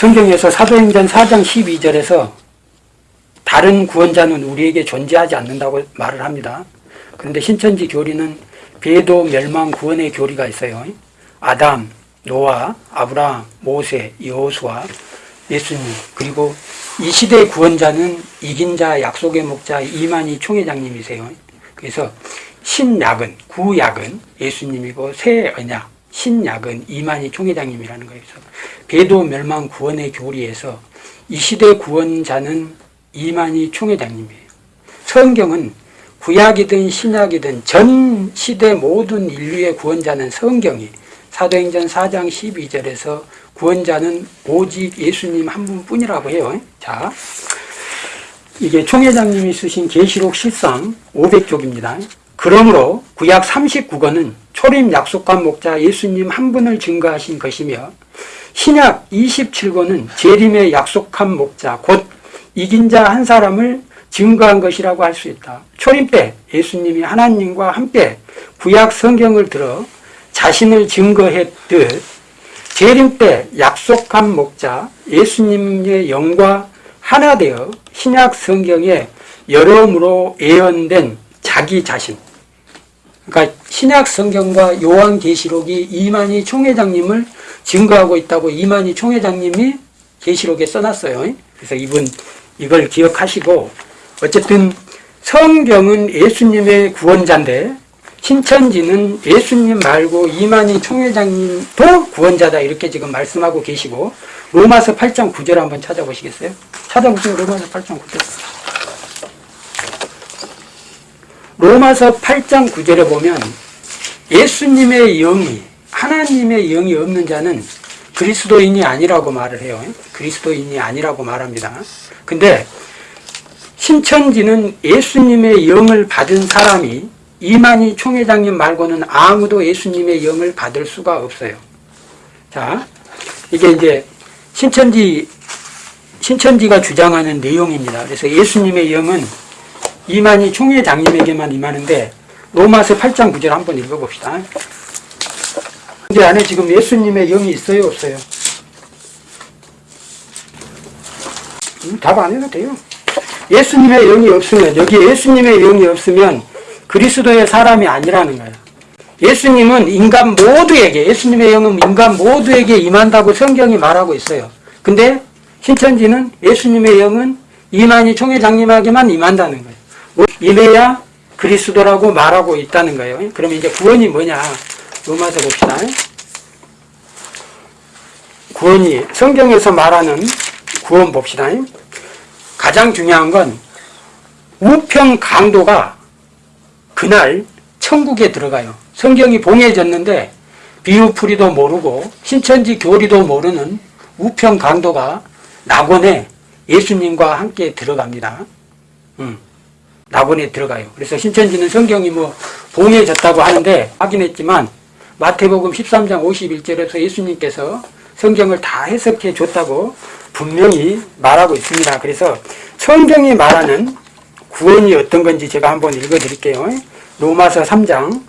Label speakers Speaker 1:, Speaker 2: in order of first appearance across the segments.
Speaker 1: 성경에서 사도행전 4장 12절에서 다른 구원자는 우리에게 존재하지 않는다고 말을 합니다. 그런데 신천지 교리는 배도 멸망 구원의 교리가 있어요. 아담, 노아, 아브라함, 모세, 여호수아, 예수님 그리고 이 시대 구원자는 이긴 자, 약속의 목자 이만희 총회장님이세요. 그래서 신약은 구약은 예수님이고 새 언약 신약은 이만희 총회장님이라는 거예요. 배도 멸망 구원의 교리에서 이 시대 구원자는 이만희 총회장님이에요. 성경은 구약이든 신약이든 전 시대 모든 인류의 구원자는 성경이 사도행전 4장 12절에서 구원자는 오직 예수님 한 분뿐이라고 해요. 자, 이게 총회장님이 쓰신 계시록 실상 500쪽입니다. 그러므로 구약 39권은 초림 약속한 목자 예수님 한 분을 증거하신 것이며 신약 27권은 재림의 약속한 목자 곧 이긴 자 한 사람을 증거한 것이라고 할 수 있다. 초림 때 예수님이 하나님과 함께 구약 성경을 들어 자신을 증거했듯 재림 때 약속한 목자 예수님의 영과 하나 되어 신약 성경에 여러모로 예언된 자기 자신 그러니까 신약 성경과 요한계시록이 이만희 총회장님을 증거하고 있다고 이만희 총회장님이 계시록에 써놨어요. 그래서 이분 이걸 기억하시고 어쨌든 성경은 예수님의 구원자인데 신천지는 예수님 말고 이만희 총회장님도 구원자다 이렇게 지금 말씀하고 계시고 로마서 8장 9절 한번 찾아보시겠어요? 찾아보세요. 로마서 8장 9절. 로마서 8장 9절에 보면 예수님의 영이 하나님의 영이 없는 자는 그리스도인이 아니라고 말을 해요. 그리스도인이 아니라고 말합니다. 근데 신천지는 예수님의 영을 받은 사람이 이만희 총회장님 말고는 아무도 예수님의 영을 받을 수가 없어요. 자, 이게 이제 신천지, 신천지가 주장하는 내용입니다. 그래서 예수님의 영은 이만희 총회장님에게만 임하는데 로마서 8장 9절 한번 읽어봅시다. 근데 안에 지금 예수님의 영이 있어요, 없어요? 음, 답안 해도 돼요. 예수님의 영이 없으면, 여기 예수님의 영이 없으면 그리스도의 사람이 아니라는 거예요. 예수님은 인간 모두에게, 예수님의 영은 인간 모두에게 임한다고 성경이 말하고 있어요. 근데 신천지는 예수님의 영은 이만희 총회장님에게만 임한다는 거예요. 임해야 그리스도라고 말하고 있다는 거예요. 그러면 이제 구원이 뭐냐? 로마서 봅시다. 구원이 성경에서 말하는 구원 봅시다. 가장 중요한 건 우평 강도가 그날 천국에 들어가요. 성경이 봉해졌는데 비유풀이도 모르고 신천지 교리도 모르는 우평 강도가 낙원에 예수님과 함께 들어갑니다. 음, 낙원에 들어가요. 그래서 신천지는 성경이 뭐 봉해졌다고 하는데 확인했지만 마태복음 13장 51절에서 예수님께서 성경을 다 해석해 줬다고 분명히 말하고 있습니다. 그래서 성경이 말하는 구원이 어떤 건지 제가 한번 읽어 드릴게요. 로마서 3장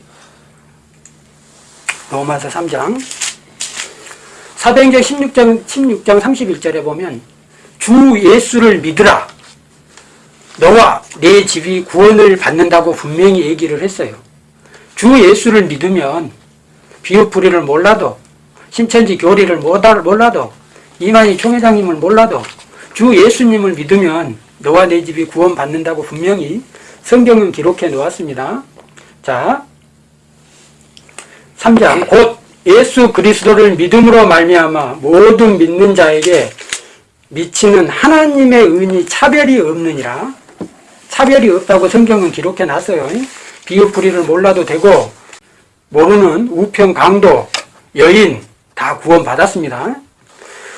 Speaker 1: 로마서 3장 사도행전 16장, 16장 31절에 보면 주 예수를 믿으라 너와 내 집이 구원을 받는다고 분명히 얘기를 했어요. 주 예수를 믿으면 비유풀이를 몰라도 신천지 교리를 몰라도 이만희 총회장님을 몰라도 주 예수님을 믿으면 너와 내 집이 구원 받는다고 분명히 성경은 기록해 놓았습니다. 자, 3장 곧 예수 그리스도를 믿음으로 말미암아 모든 믿는 자에게 미치는 하나님의 은이 차별이 없느니라. 차별이 없다고 성경은 기록해 놨어요. 비유풀이를 몰라도 되고 모르는 우평 강도, 여인 다 구원받았습니다.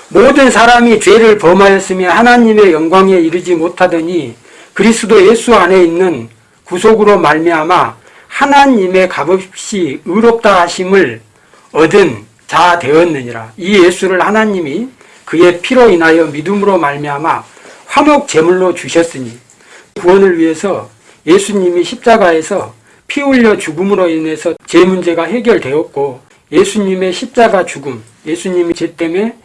Speaker 1: 모든 사람이 죄를 범하였으며 하나님의 영광에 이르지 못하더니 그리스도 예수 안에 있는 구속으로 말미암아 하나님의 값없이 의롭다 하심을 얻은 자 되었느니라. 이 예수를 하나님이 그의 피로 인하여 믿음으로 말미암아 화목 제물로 주셨으니 구원을 위해서 예수님이 십자가에서 피 흘려 죽음으로 인해서 제 문제가 해결되었고 예수님의 십자가 죽음, 예수님이 죄 때문에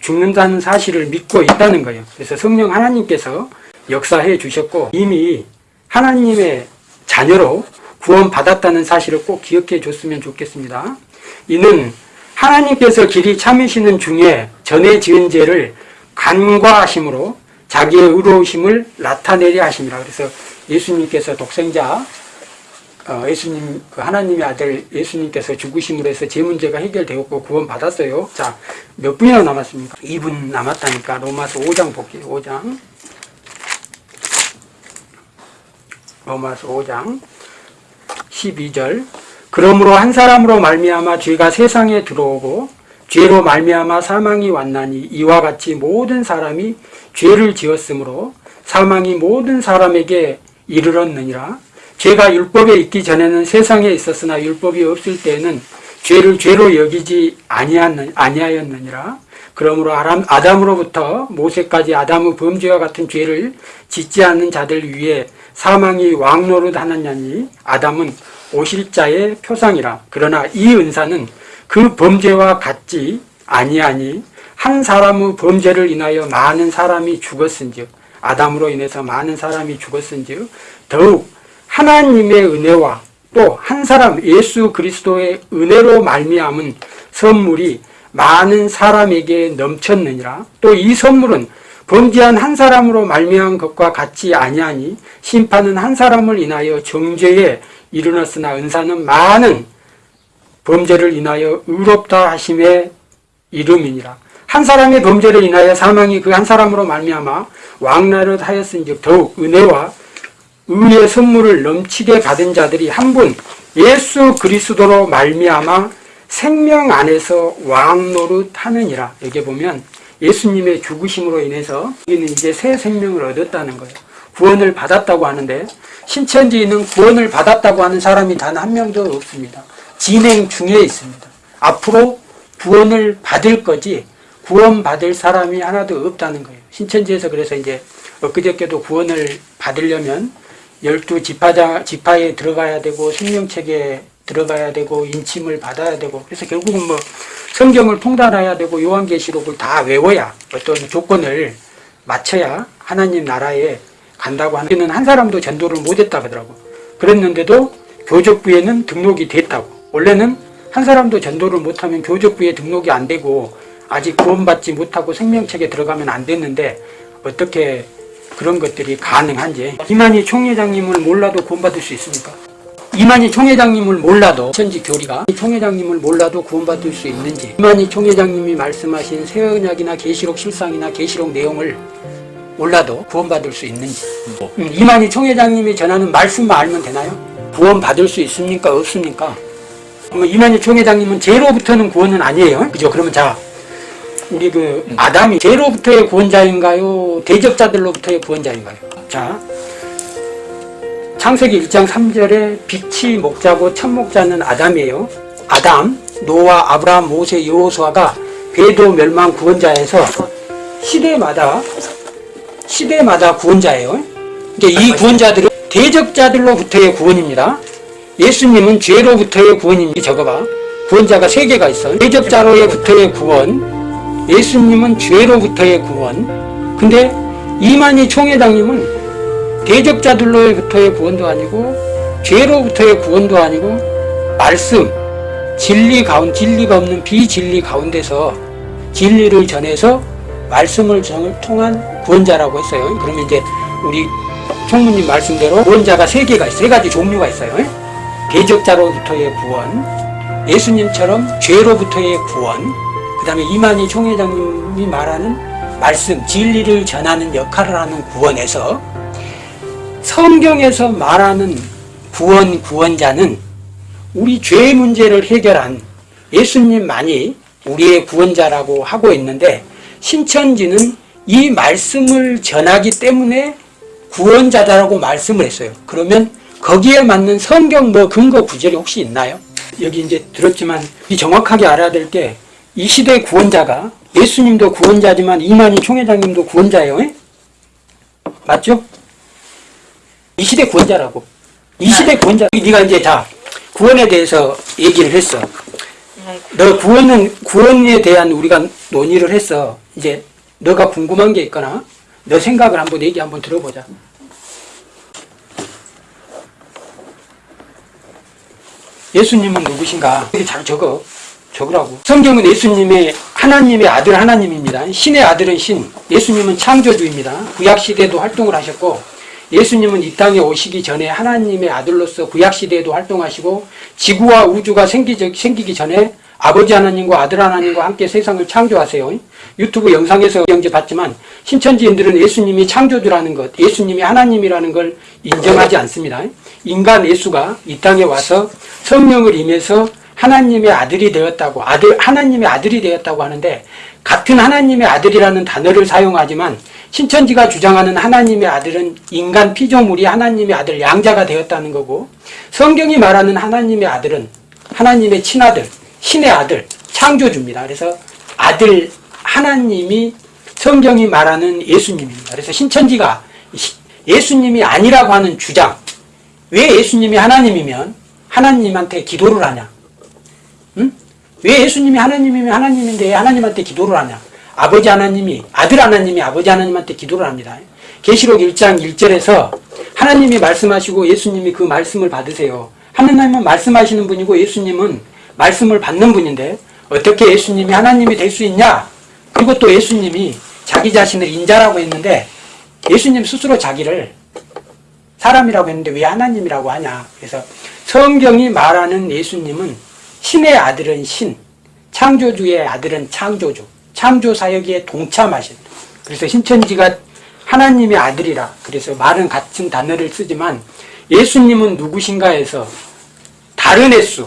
Speaker 1: 죽는다는 사실을 믿고 있다는 거예요. 그래서 성령 하나님께서 역사해 주셨고 이미 하나님의 자녀로 구원받았다는 사실을 꼭 기억해 줬으면 좋겠습니다. 이는 하나님께서 길이 참으시는 중에 전에 지은 죄를 간과하심으로 자기의 의로우심을 나타내려 하심이라. 그래서 예수님께서 독생자 어, 예수님 그 하나님의 아들 예수님께서 죽으심으로 해서 제 문제가 해결되었고 구원 받았어요. 자, 몇 분이나 남았습니까? 2분 남았다니까 로마서 5장 볼게요. 5장. 로마서 5장 12절. 그러므로 한 사람으로 말미암아 죄가 세상에 들어오고 죄로 말미암아 사망이 왔나니 이와 같이 모든 사람이 죄를 지었으므로 사망이 모든 사람에게 이르렀느니라. 죄가 율법에 있기 전에는 세상에 있었으나 율법이 없을 때에는 죄를 죄로 여기지 아니하였느- 아니하였느니라. 그러므로 아담으로부터 모세까지 아담의 범죄와 같은 죄를 짓지 않는 자들 위에 사망이 왕노릇 하느냐니 아담은 오실자의 표상이라. 그러나 이 은사는 그 범죄와 같지 아니하니 한 사람의 범죄를 인하여 많은 사람이 죽었은즉 아담으로 인해서 많은 사람이 죽었은즉 더욱 하나님의 은혜와 또 한 사람 예수 그리스도의 은혜로 말미암은 선물이 많은 사람에게 넘쳤느니라. 또 이 선물은 범죄한 한 사람으로 말미암은 것과 같지 아니하니 심판은 한 사람을 인하여 정죄에 이르렀으나 은사는 많은 범죄를 인하여 의롭다 하심의 이름이니라. 한 사람의 범죄를 인하여 사망이 그 한 사람으로 말미암아 왕나를 하였은즉 더욱 은혜와 의의 선물을 넘치게 받은 자들이 한 분 예수 그리스도로 말미암아 생명 안에서 왕노릇 하느니라. 여기 보면 예수님의 죽으심으로 인해서 우리는 이제 새 생명을 얻었다는 거예요. 구원을 받았다고 하는데 신천지는 구원을 받았다고 하는 사람이 단 한 명도 없습니다. 진행 중에 있습니다. 앞으로 구원을 받을 거지 구원받을 사람이 하나도 없다는 거예요. 신천지에서 그래서 이제 엊그저께도 구원을 받으려면 열두 지파에 들어가야 되고 생명책에 들어가야 되고 인침을 받아야 되고 그래서 결국은 뭐 성경을 통달해야 되고 요한계시록을 다 외워야 어떤 조건을 맞춰야 하나님 나라에 간다고 하는 한 사람도 전도를 못했다 그러더라고 그랬는데도 교적부에는 등록이 됐다고 원래는 한 사람도 전도를 못하면 교적부에 등록이 안 되고 아직 구원받지 못하고 생명책에 들어가면 안 됐는데 어떻게 그런 것들이 가능한지 이만희 총회장님을 몰라도 구원받을 수 있습니까? 이만희 총회장님을 몰라도 천지 교리가 이 총회장님을 몰라도 구원받을 수 있는지 이만희 총회장님이 말씀하신 새언약이나 계시록 실상이나 계시록 내용을 몰라도 구원받을 수 있는지 음, 이만희 총회장님이 전하는 말씀만 알면 되나요? 구원받을 수 있습니까? 없습니까? 그러면 이만희 총회장님은 죄로부터는 구원은 아니에요 그죠? 그러면 자 우리 그 아담이 죄로부터의 구원자인가요? 대적자들로부터의 구원자인가요? 자 창세기 1장 3절에 빛이 목자고 첫 목자는 아담이에요. 아담, 노아, 아브라함, 모세, 여호수아가 배도 멸망 구원자에서 시대마다 시대마다 구원자예요. 이제 이 구원자들은 대적자들로부터의 구원입니다. 예수님은 죄로부터의 구원입니다. 적어봐. 구원자가 세 개가 있어. 대적자로부터의 구원, 예수님은 죄로부터의 구원. 근데 이만희 총회장님은 대적자들로부터의 구원도 아니고 죄로부터의 구원도 아니고 말씀 진리 가운 진리가 없는 비진리 가운데서 진리를 전해서 말씀을 정- 통한 구원자라고 했어요. 그러면 이제 우리 총무님 말씀대로 구원자가 세 개가 있어요. 세 가지 종류가 있어요. 대적자로부터의 구원, 예수님처럼 죄로부터의 구원, 그 다음에 이만희 총회장님이 말하는 말씀, 진리를 전하는 역할을 하는 구원에서 성경에서 말하는 구원 구원자는 우리 죄 문제를 해결한 예수님만이 우리의 구원자라고 하고 있는데 신천지는 이 말씀을 전하기 때문에 구원자다라고 말씀을 했어요. 그러면 거기에 맞는 성경 뭐 근거 구절이 혹시 있나요? 여기 이제 들었지만 이 정확하게 알아야 될 게 이 시대 구원자가 예수님도 구원자지만 이만희 총회장님도 구원자예요. 에? 맞죠? 이 시대 구원자라고. 이 시대 구원자. 네가 이제 다 구원에 대해서 얘기를 했어. 너 구원은 구원에 대한 우리가 논의를 했어. 이제 너가 궁금한 게 있거나 너 생각을 한번 얘기 한번 들어보자. 예수님은 누구신가? 이렇게 잘 적어. 적으라고. 성경은 예수님의 하나님의 아들 하나님입니다. 신의 아들은 신, 예수님은 창조주입니다. 구약 시대도 활동을 하셨고 예수님은 이 땅에 오시기 전에 하나님의 아들로서 구약 시대에도 활동하시고 지구와 우주가 생기기, 전에 아버지 하나님과 아들 하나님과 함께 세상을 창조하세요. 유튜브 영상에서 경제 봤지만 신천지인들은 예수님이 창조주라는 것, 예수님이 하나님이라는 걸 인정하지 않습니다. 인간 예수가 이 땅에 와서 성령을 임해서 하나님의 아들이 되었다고 아들 하나님의 아들이 되었다고 하는데 같은 하나님의 아들이라는 단어를 사용하지만 신천지가 주장하는 하나님의 아들은 인간 피조물이 하나님의 아들 양자가 되었다는 거고 성경이 말하는 하나님의 아들은 하나님의 친아들 신의 아들 창조주입니다. 그래서 아들 하나님이 성경이 말하는 예수님입니다. 그래서 신천지가 예수님이 아니라고 하는 주장 왜 예수님이 하나님이면 하나님한테 기도를 하냐 응? 왜 예수님이 하나님이면 하나님인데 하나님한테 기도를 하냐? 아버지 하나님이 아들 하나님이 아버지 하나님한테 기도를 합니다. 계시록 1장 1절에서 하나님이 말씀하시고 예수님이 그 말씀을 받으세요. 하나님은 말씀하시는 분이고 예수님은 말씀을 받는 분인데 어떻게 예수님이 하나님이 될 수 있냐? 그리고 또 예수님이 자기 자신을 인자라고 했는데 예수님 스스로 자기를 사람이라고 했는데 왜 하나님이라고 하냐? 그래서 성경이 말하는 예수님은 신의 아들은 신, 창조주의 아들은 창조주, 창조 사역에 동참하신. 그래서 신천지가 하나님의 아들이라. 그래서 말은 같은 단어를 쓰지만 예수님은 누구신가 해서 다른 횟수,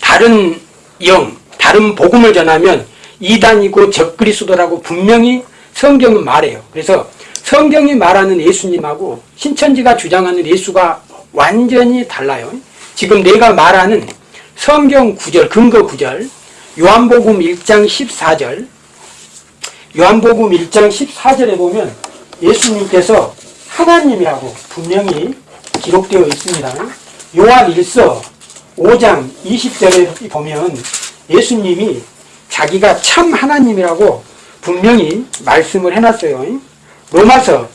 Speaker 1: 다른 영, 다른 복음을 전하면 이단이고 적그리스도라고 분명히 성경은 말해요. 그래서 성경이 말하는 예수님하고 신천지가 주장하는 예수가 완전히 달라요. 지금 내가 말하는 성경 구절, 근거 구절, 요한복음 1장 14절, 요한복음 1장 14절에 보면 예수님께서 하나님이라고 분명히 기록되어 있습니다. 요한 1서 5장 20절에 보면 예수님이 자기가 참 하나님이라고 분명히 말씀을 해놨어요. 로마서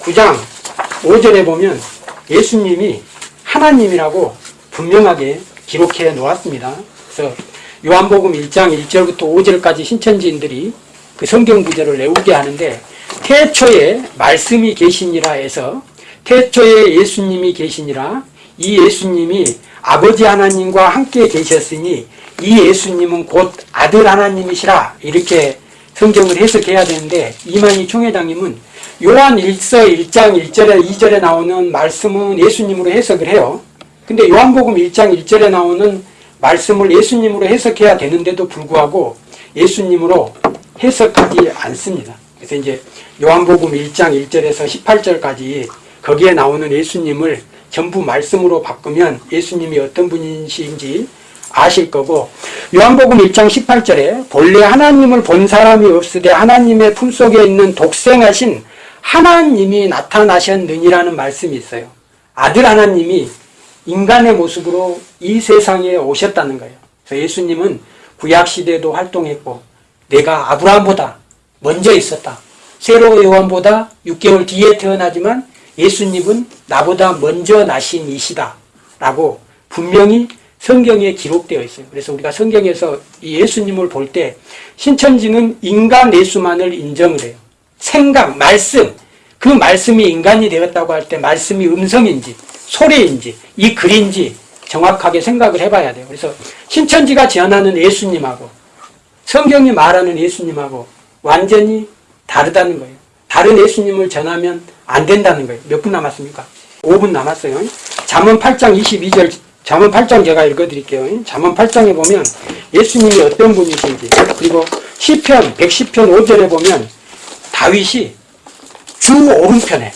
Speaker 1: 9장 5절에 보면 예수님이 하나님이라고 분명하게 기록해 놓았습니다. 그래서 요한복음 1장 1절부터 5절까지 신천지인들이 그 성경 구절을 외우게 하는데 태초에 말씀이 계시니라 해서 태초에 예수님이 계시니라 이 예수님이 아버지 하나님과 함께 계셨으니 이 예수님은 곧 아들 하나님이시라 이렇게 성경을 해석해야 되는데 이만희 총회장님은 요한 1서 1장 1절에 2절에 나오는 말씀은 예수님으로 해석을 해요. 근데 요한복음 1장 1절에 나오는 말씀을 예수님으로 해석해야 되는데도 불구하고 예수님으로 해석하지 않습니다. 그래서 이제 요한복음 1장 1절에서 18절까지 거기에 나오는 예수님을 전부 말씀으로 바꾸면 예수님이 어떤 분이신지 아실 거고 요한복음 1장 18절에 본래 하나님을 본 사람이 없으되 하나님의 품속에 있는 독생하신 하나님이 나타나셨느니라는 말씀이 있어요. 아들 하나님이 인간의 모습으로 이 세상에 오셨다는 거예요. 그래서 예수님은 구약시대에도 활동했고 내가 아브라함보다 먼저 있었다. 세로 요한보다 6개월 뒤에 태어나지만 예수님은 나보다 먼저 나신 이시다. 라고 분명히 성경에 기록되어 있어요. 그래서 우리가 성경에서 예수님을 볼 때 신천지는 인간 예수만을 인정을 해요. 생각, 말씀, 그 말씀이 인간이 되었다고 할 때 말씀이 음성인지 소리인지 이 글인지 정확하게 생각을 해봐야 돼요. 그래서 신천지가 제안하는 예수님하고 성경이 말하는 예수님하고 완전히 다르다는 거예요. 다른 예수님을 전하면 안 된다는 거예요. 몇 분 남았습니까? 5분 남았어요. 잠언 8장 22절 잠언 8장 제가 읽어드릴게요. 잠언 8장에 보면 예수님이 어떤 분이신지 그리고 시편 110편 5절에 보면 다윗이 주 오른편에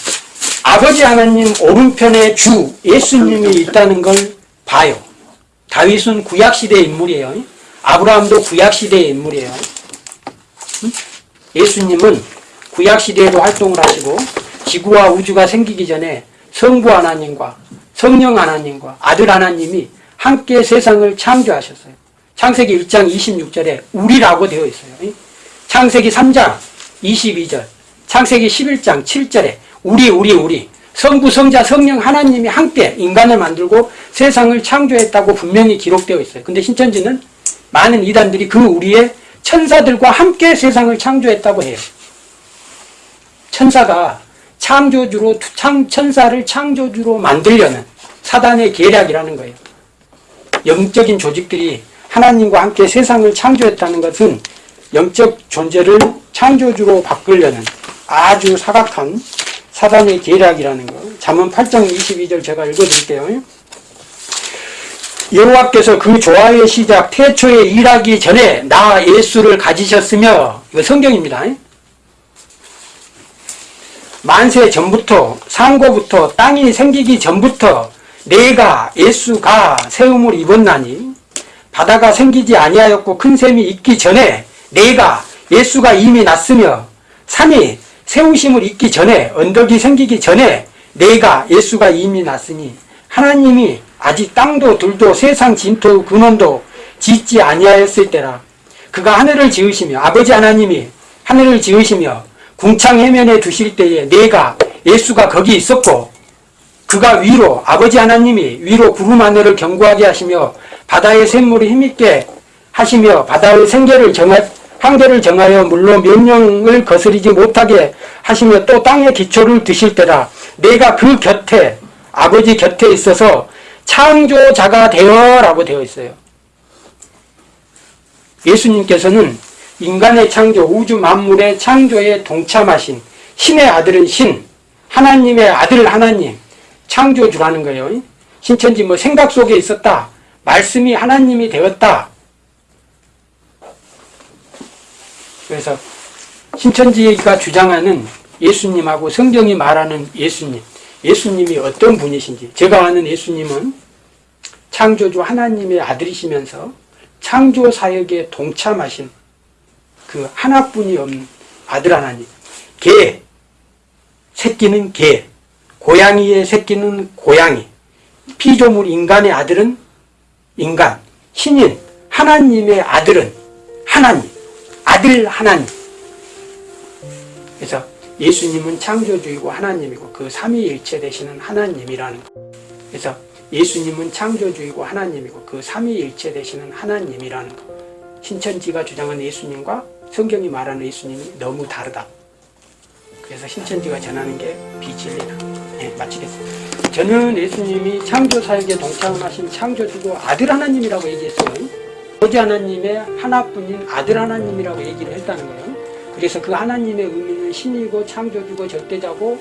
Speaker 1: 아버지 하나님 오른편에 주 예수님이 있다는 걸 봐요. 다윗은 구약시대 인물이에요. 아브라함도 구약시대의 인물이에요. 예수님은 구약시대에도 활동을 하시고 지구와 우주가 생기기 전에 성부 하나님과 성령 하나님과 아들 하나님이 함께 세상을 창조하셨어요. 창세기 1장 26절에 우리라고 되어 있어요. 창세기 3장 22절, 창세기 11장 7절에 우리 우리 우리 성부 성자 성령 하나님이 함께 인간을 만들고 세상을 창조했다고 분명히 기록되어 있어요. 근데 신천지는 많은 이단들이 그 우리의 천사들과 함께 세상을 창조했다고 해요. 천사가 창조주로 창, 천사를 창조주로 만들려는 사단의 계략이라는 거예요. 영적인 조직들이 하나님과 함께 세상을 창조했다는 것은 영적 존재를 창조주로 바꾸려는 아주 사각한 사단의 계략이라는 거. 잠언 8장 22절 제가 읽어드릴게요. 여호와께서 그 조화의 시작 태초에 일하기 전에 나 예수를 가지셨으며 이거 성경입니다. 만세 전부터 상고부터 땅이 생기기 전부터 내가 예수가 세움을 입었나니 바다가 생기지 아니하였고 큰 샘이 있기 전에 내가 예수가 이미 났으며 산이 세우심을 입기 전에 언덕이 생기기 전에 내가 예수가 이미 났으니 하나님이 아직 땅도 들도 세상 진토 근원도 짓지 아니하였을 때라. 그가 하늘을 지으시며 아버지 하나님이 하늘을 지으시며 궁창 해면에 두실 때에 내가 예수가 거기 있었고 그가 위로 아버지 하나님이 위로 구름 하늘을 견고하게 하시며 바다의 샘물을 힘있게 하시며 바다의 생계를 정하 한계를 정하여 물로 명령을 거스리지 못하게 하시며 또 땅의 기초를 드실 때라 내가 그 곁에 아버지 곁에 있어서 창조자가 되어 라고 되어 있어요. 예수님께서는 인간의 창조, 우주 만물의 창조에 동참하신 신의 아들은 신, 하나님의 아들 하나님, 창조주라는 거예요. 신천지 뭐 생각 속에 있었다. 말씀이 하나님이 되었다. 그래서 신천지가 주장하는 예수님하고 성경이 말하는 예수님, 예수님이 어떤 분이신지. 제가 아는 예수님은 창조주 하나님의 아들이시면서 창조 사역에 동참하신 그 하나뿐이 없는 아들 하나님. 개, 새끼는 개, 고양이의 새끼는 고양이, 피조물 인간의 아들은 인간, 신인, 하나님의 아들은 하나님, 아들 하나님. 그래서 예수님은 창조주이고 하나님이고 그 삼위일체 되시는 하나님이라는 거. 그래서 예수님은 창조주이고 하나님이고 그 삼위일체 되시는 하나님이라는 거. 신천지가 주장하는 예수님과 성경이 말하는 예수님이 너무 다르다. 그래서 신천지가 전하는 게 비진리다. 네, 마치겠습니다. 저는 예수님이 창조 사역에 동참하신 창조주고 아들 하나님이라고 얘기했어요. 아버지 하나님의 하나뿐인 아들 하나님이라고 얘기를 했다는 거예요. 그래서 그 하나님의 의미는 신이고 창조주고 절대자고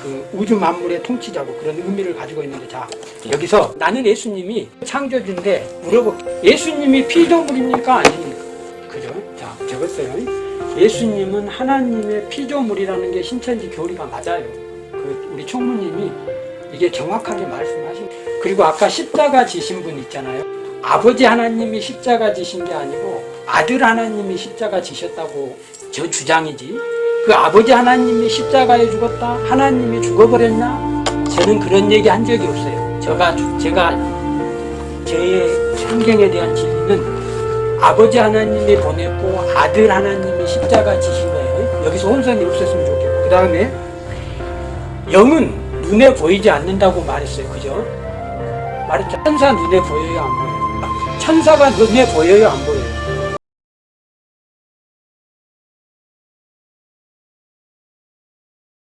Speaker 1: 그 우주 만물의 통치자고 그런 의미를 가지고 있는데 자 여기서 나는 예수님이 창조주인데 물어볼게 예수님이 피조물입니까 아닙니까? 그죠? 자 적었어요. 예수님은 하나님의 피조물이라는 게 신천지 교리가 맞아요. 그 우리 총무님이 이게 정확하게 말씀하신 그리고 아까 십자가 지신 분 있잖아요. 아버지 하나님이 십자가 지신 게 아니고 아들 하나님이 십자가 지셨다고 저 주장이지. 그 아버지 하나님이 십자가에 죽었다 하나님이 죽어버렸나? 저는 그런 얘기 한 적이 없어요. 제가, 제가 제 성경에 대한 진리는 아버지 하나님이 보냈고 아들 하나님이 십자가 지신 거예요. 여기서 혼선이 없었으면 좋겠고. 그 다음에 영은 눈에 보이지 않는다고 말했어요. 그죠? 말했죠. 천사 눈에 보여요 안 보여요? 천사가 눈에 보여요 안 보여요?